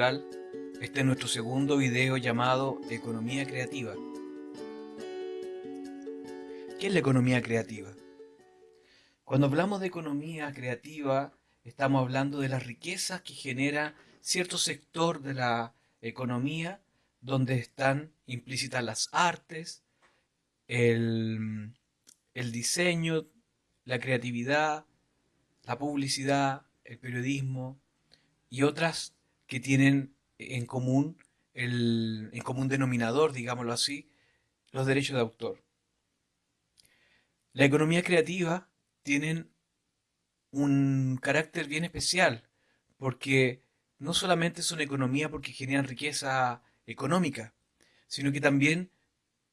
Este es nuestro segundo video llamado Economía Creativa. ¿Qué es la economía creativa? Cuando hablamos de economía creativa, estamos hablando de las riquezas que genera cierto sector de la economía donde están implícitas las artes, el, el diseño, la creatividad, la publicidad, el periodismo y otras que tienen en común el en común denominador, digámoslo así, los derechos de autor. La economía creativa tienen un carácter bien especial porque no solamente son economía porque generan riqueza económica, sino que también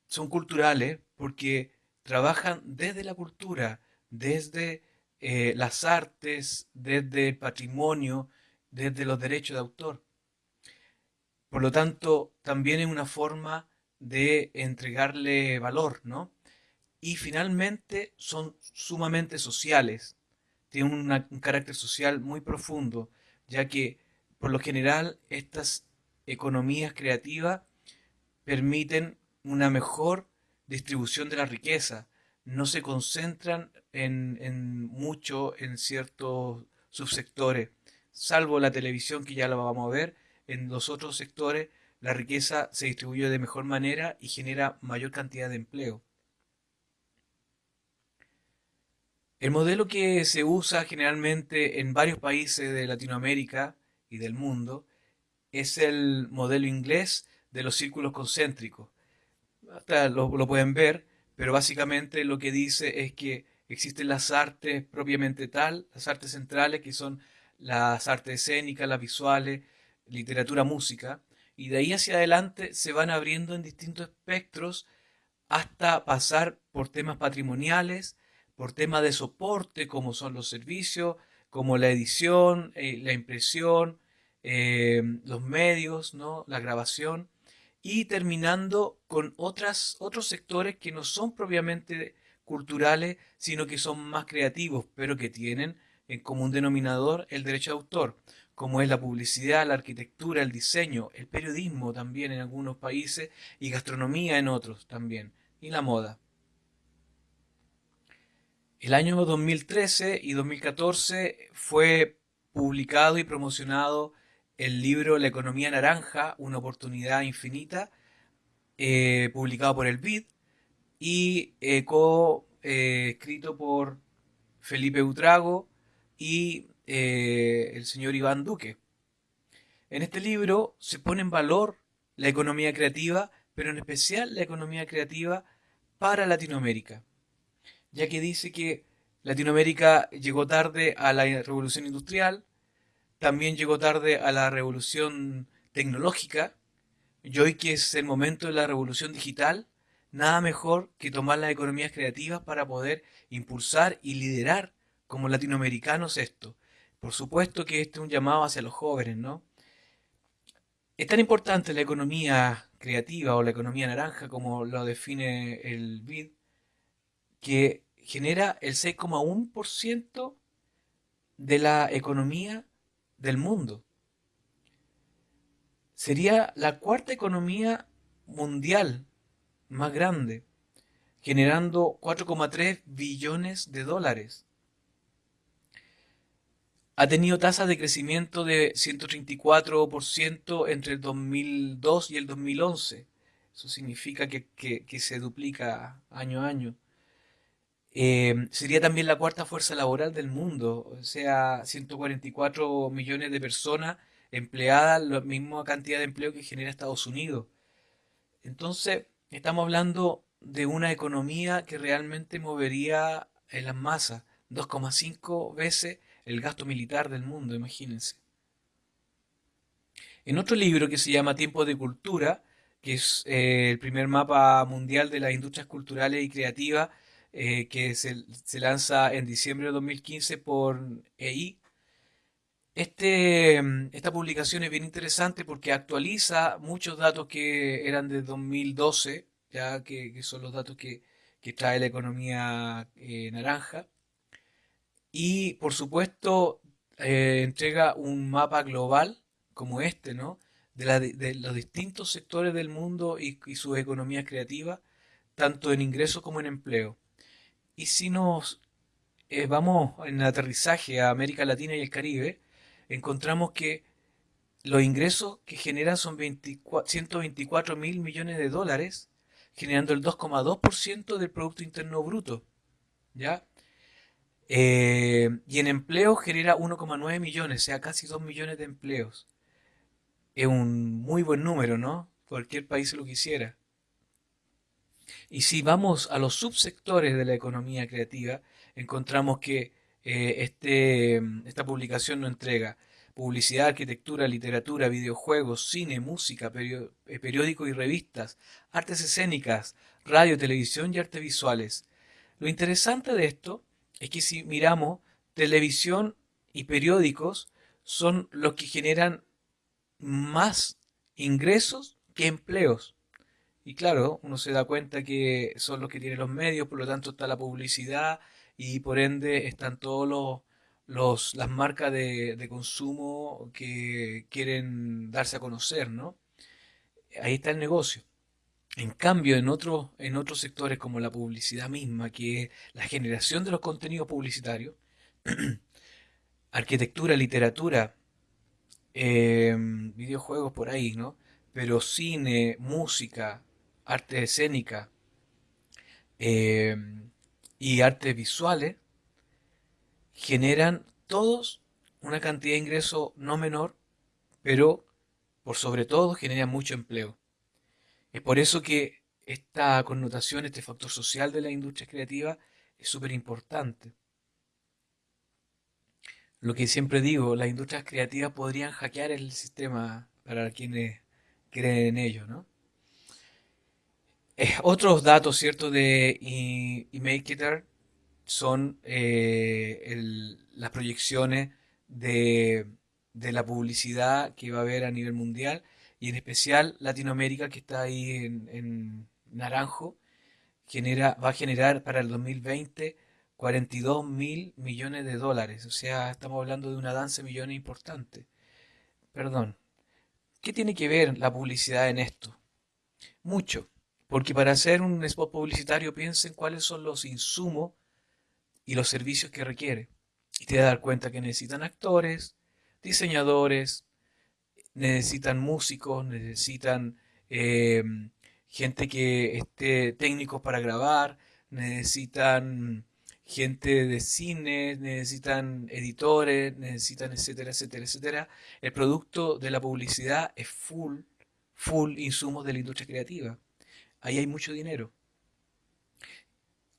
son culturales porque trabajan desde la cultura, desde eh, las artes, desde el patrimonio, desde los derechos de autor. Por lo tanto, también es una forma de entregarle valor, ¿no? Y finalmente son sumamente sociales, tienen un carácter social muy profundo, ya que por lo general estas economías creativas permiten una mejor distribución de la riqueza, no se concentran en, mucho en ciertos subsectores, salvo la televisión que ya lo vamos a ver, en los otros sectores la riqueza se distribuye de mejor manera y genera mayor cantidad de empleo. El modelo que se usa generalmente en varios países de Latinoamérica y del mundo es el modelo inglés de los círculos concéntricos. Hasta lo, lo pueden ver, pero básicamente lo que dice es que existen las artes propiamente tal, las artes centrales, que son las artes escénicas, las visuales, literatura, música, y de ahí hacia adelante se van abriendo en distintos espectros hasta pasar por temas patrimoniales, por temas de soporte como son los servicios, como la edición, eh, la impresión, eh, los medios, ¿no? la grabación, y terminando con otros sectores que no son propiamente culturales, sino que son más creativos, pero que tienen en común denominador el derecho de autor, como es la publicidad, la arquitectura, el diseño, el periodismo también en algunos países y gastronomía en otros también, y la moda. El año 2013 y 2014 fue publicado y promocionado el libro La economía naranja, una oportunidad infinita, eh, publicado por el BID y eh, co-escrito por Felipe Utrago y eh, el señor Iván Duque. En este libro se pone en valor la economía creativa, pero en especial la economía creativa para Latinoamérica, ya que dice que Latinoamérica llegó tarde a la revolución industrial, también llegó tarde a la revolución tecnológica y hoy que es el momento de la revolución digital, nada mejor que tomar las economías creativas para poder impulsar y liderar como latinoamericanos esto. Por supuesto que este es un llamado hacia los jóvenes, ¿no? Es tan importante la economía creativa o la economía naranja como lo define el BID, que genera el 6,1% de la economía del mundo. Sería la cuarta economía mundial más grande, generando 4,3 billones de dólares. Ha tenido tasas de crecimiento de 134% entre el 2002 y el 2011. Eso significa que, se duplica año a año. Eh, sería también la cuarta fuerza laboral del mundo, o sea, 144 millones de personas empleadas, la misma cantidad de empleo que genera Estados Unidos. Entonces, estamos hablando de una economía que realmente movería en las masas, 2,5 veces el gasto militar del mundo, imagínense. En otro libro que se llama Tiempo de Cultura, que es eh, el primer mapa mundial de las industrias culturales y creativas, eh, que se, lanza en diciembre de 2015 por EI. Este, esta publicación es bien interesante porque actualiza muchos datos que eran de 2012, ya que, son los datos que, trae la economía eh, naranja. Y por supuesto eh, entrega un mapa global como este, ¿no? De, los distintos sectores del mundo y, sus economías creativas, tanto en ingresos como en empleo. Y si nos eh, vamos en aterrizaje a América Latina y el Caribe, encontramos que los ingresos que generan son 124 mil millones de dólares, generando el 2,2% del Producto Interno Bruto. ¿Ya? Eh, y en empleo genera 1,9 millones, o sea, casi 2 millones de empleos. Es un muy buen número, ¿no? Cualquier país lo quisiera. Y si vamos a los subsectores de la economía creativa, encontramos que eh, este, esta publicación nos entrega publicidad, arquitectura, literatura, videojuegos, cine, música, eh, periódicos y revistas, artes escénicas, radio, televisión y artes visuales. Lo interesante de esto es que si miramos televisión y periódicos son los que generan más ingresos que empleos. Y claro, uno se da cuenta que son los que tienen los medios, por lo tanto está la publicidad y por ende están todos los, las marcas de, consumo que quieren darse a conocer, ¿no? Ahí está el negocio. En cambio, en, otros sectores como la publicidad misma, que es la generación de los contenidos publicitarios, arquitectura, literatura, em, videojuegos por ahí, ¿no? Pero cine, música, arte escénica em, y artes visuales generan todos una cantidad de ingreso no menor, pero por sobre todo generan mucho empleo. Es por eso que esta connotación, este factor social de la industria creativa es súper importante. Lo que siempre digo, las industrias creativas podrían hackear el sistema para quienes creen en ello, ¿no? Eh, otros datos, ¿cierto?, de eMarketer son eh, las proyecciones de, la publicidad que va a haber a nivel mundial y en especial Latinoamérica, que está ahí en, naranjo, genera, va a generar para el 2020 42 mil millones de dólares. O sea, estamos hablando de una danza de millones importante. Perdón. ¿Qué tiene que ver la publicidad en esto? Mucho. Porque para hacer un spot publicitario piensen cuáles son los insumos y los servicios que requiere. Y te vas a dar cuenta que necesitan actores, diseñadores, necesitan músicos, necesitan eh, gente que esté técnicos para grabar, necesitan gente de cine, necesitan editores, necesitan etcétera, etcétera, etcétera. El producto de la publicidad es full, full insumos de la industria creativa ahí hay mucho dinero.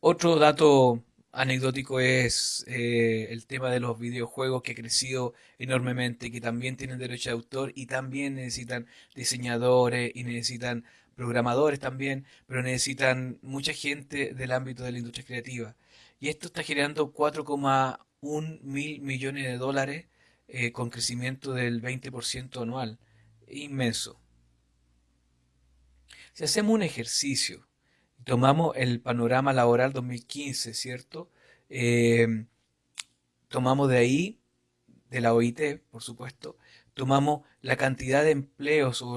Otro dato anecdótico es eh, el tema de los videojuegos que ha crecido enormemente, que también tienen derecho de autor y también necesitan diseñadores y necesitan programadores también, pero necesitan mucha gente del ámbito de la industria creativa. Y esto está generando 4,1 mil millones de dólares eh, con crecimiento del 20% anual. Inmenso. Si hacemos un ejercicio, tomamos el panorama laboral 2015, ¿cierto? Em, tomamos de ahí, de la OIT, por supuesto, tomamos la cantidad de empleos o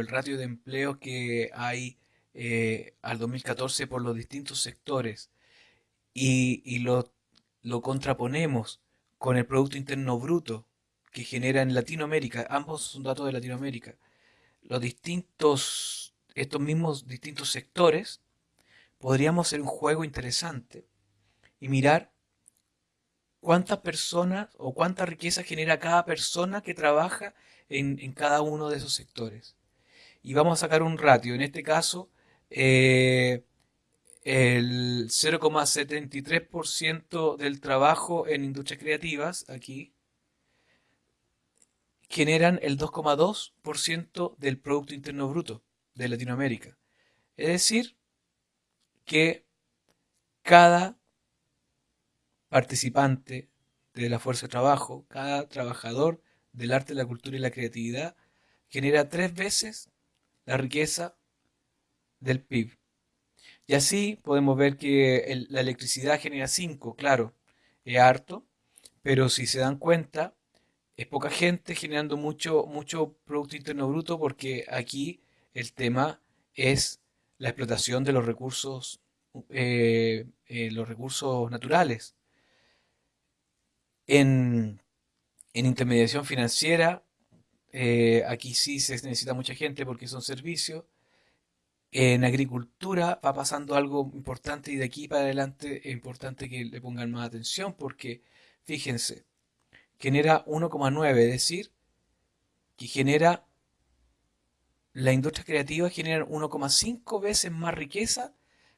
el, ratio de empleos que hay eh, al 2014 por los distintos sectores y, lo, contraponemos con el Producto Interno Bruto que genera en Latinoamérica, ambos son datos de Latinoamérica, los distintos estos mismos distintos sectores, podríamos hacer un juego interesante y mirar cuántas personas o cuánta riqueza genera cada persona que trabaja en, cada uno de esos sectores. Y vamos a sacar un ratio, en este caso eh, el 0,73% del trabajo en industrias creativas, aquí, generan el 2,2% del Producto Interno Bruto de Latinoamérica. Es decir, que cada participante de la fuerza de trabajo, cada trabajador del arte, la cultura y la creatividad, genera tres veces la riqueza del PIB. Y así podemos ver que la electricidad genera cinco, claro, es harto, pero si se dan cuenta, es poca gente generando mucho, mucho Producto Interno Bruto porque aquí el tema es la explotación de los recursos, eh, eh, los recursos naturales. En, en intermediación financiera, eh, aquí sí se necesita mucha gente porque son servicios. En agricultura va pasando algo importante y de aquí para adelante es importante que le pongan más atención porque, fíjense, genera 1,9, es decir, que genera, la industria creativa genera 1,5 veces más riqueza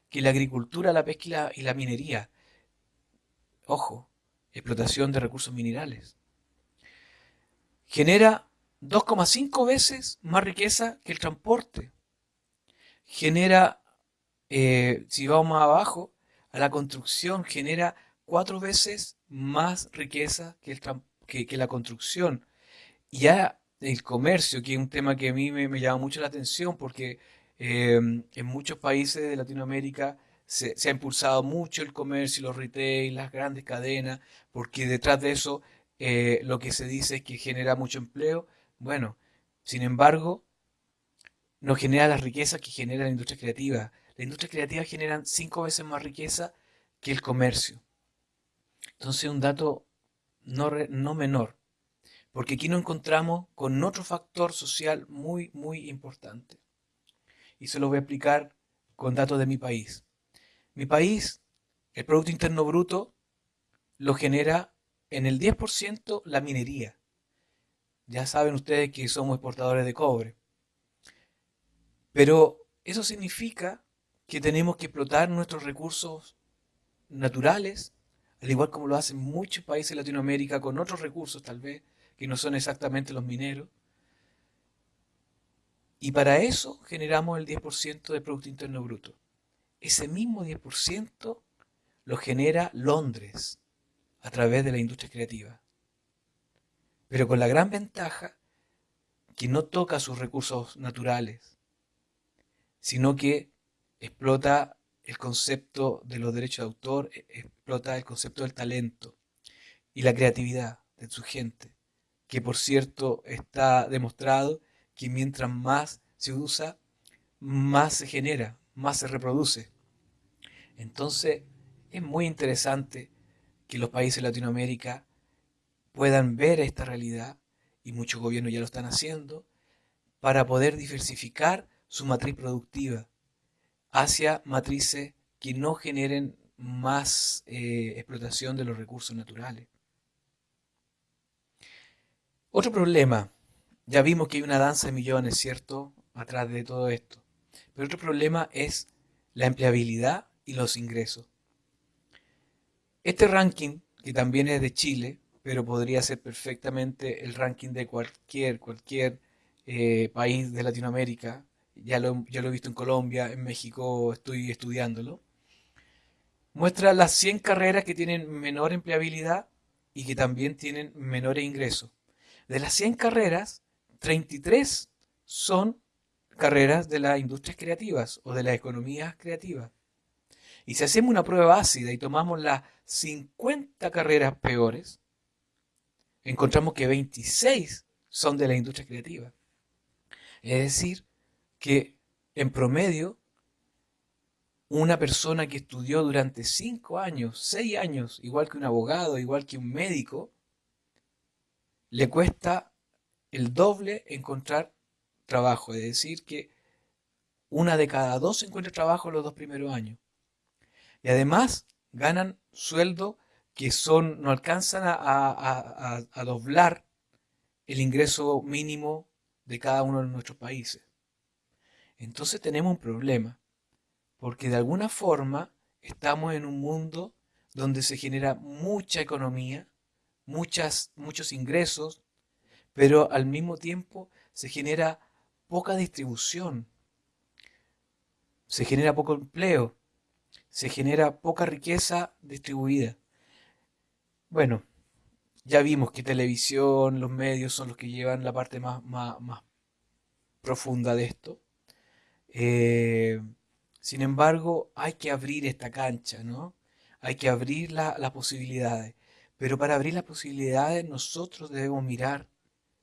que la agricultura, la pesca y la, y minería. Ojo, explotación de recursos minerales. Genera 2,5 veces más riqueza que el transporte. Genera, eh, si vamos más abajo, a la construcción, genera cuatro veces más riqueza que, la construcción. Ya el comercio, que es un tema que a mí me, llama mucho la atención porque eh, en muchos países de Latinoamérica se, ha impulsado mucho el comercio, los retail, las grandes cadenas, porque detrás de eso eh, lo que se dice es que genera mucho empleo. Bueno, sin embargo, no genera las riquezas que genera la industria creativa. La industria creativa genera cinco veces más riqueza que el comercio. Entonces, un dato no, no menor, porque aquí nos encontramos con otro factor social muy, muy importante. Y se lo voy a explicar con datos de mi país. Mi país, el Producto Interno Bruto, lo genera en el 10% la minería. Ya saben ustedes que somos exportadores de cobre. Pero eso significa que tenemos que explotar nuestros recursos naturales al igual como lo hacen muchos países de Latinoamérica con otros recursos tal vez, que no son exactamente los mineros. Y para eso generamos el 10% de Producto Interno Bruto. Ese mismo 10% lo genera Londres a través de la industria creativa. Pero con la gran ventaja que no toca sus recursos naturales, sino que explota el concepto de los derechos de autor, e, explota el concepto del talento y la creatividad de su gente, que por cierto está demostrado que mientras más se usa, más se genera, más se reproduce. Entonces, es muy interesante que los países de Latinoamérica puedan ver esta realidad, y muchos gobiernos ya lo están haciendo, para poder diversificar su matriz productiva hacia matrices que no generen más eh, explotación de los recursos naturales. Otro problema, ya vimos que hay una danza de millones, ¿cierto?, atrás de todo esto. Pero otro problema es la empleabilidad y los ingresos. Este ranking, que también es de Chile, pero podría ser perfectamente el ranking de cualquier, cualquier eh, país de Latinoamérica, ya lo, lo he visto en Colombia, en México estoy estudiándolo, muestra las 100 carreras que tienen menor empleabilidad y que también tienen menores ingresos. De las 100 carreras, 33 son carreras de las industrias creativas o de las economías creativas. Y si hacemos una prueba ácida y tomamos las 50 carreras peores, encontramos que 26 son de la industria creativa. Es decir, que en promedio una persona que estudió durante cinco años, seis años, igual que un abogado, igual que un médico, le cuesta el doble encontrar trabajo. Es decir, que una de cada dos encuentra trabajo en los dos primeros años. Y además ganan sueldo que son, no alcanzan a, a doblar el ingreso mínimo de cada uno de nuestros países. Entonces tenemos un problema, porque de alguna forma estamos en un mundo donde se genera mucha economía, muchas, muchos ingresos, pero al mismo tiempo se genera poca distribución, se genera poco empleo, se genera poca riqueza distribuida. Bueno, ya vimos que televisión, los medios son los que llevan la parte más, más, más profunda de esto. Eh, sin embargo, hay que abrir esta cancha, ¿no? Hay que abrir las posibilidades, Pero para abrir las posibilidades nosotros debemos mirar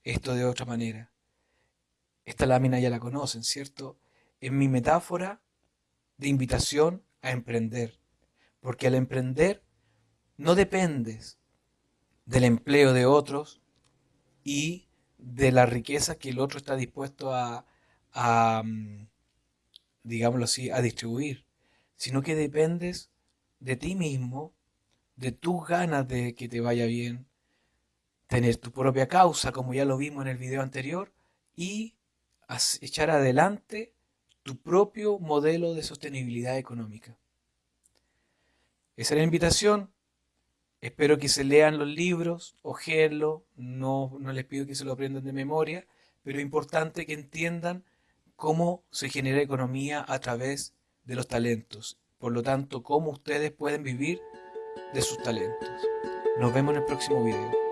esto de otra manera. Esta lámina ya la conocen, ¿cierto? Es mi metáfora de invitación a emprender. Porque al emprender no dependes del empleo de otros y de la riqueza que el otro está dispuesto a, a mm, digámoslo así, a distribuir, sino que dependes de ti mismo, de tus ganas de que te vaya bien, tener tu propia causa, como ya lo vimos en el video anterior, y echar adelante tu propio modelo de sostenibilidad económica. Esa es la invitación. Espero que se lean los libros, ojeenlo, no, no les pido que se lo aprendan de memoria, pero es importante que entiendan cómo se genera economía a través de los talentos. Por lo tanto, cómo ustedes pueden vivir de sus talentos. Nos vemos en el próximo video.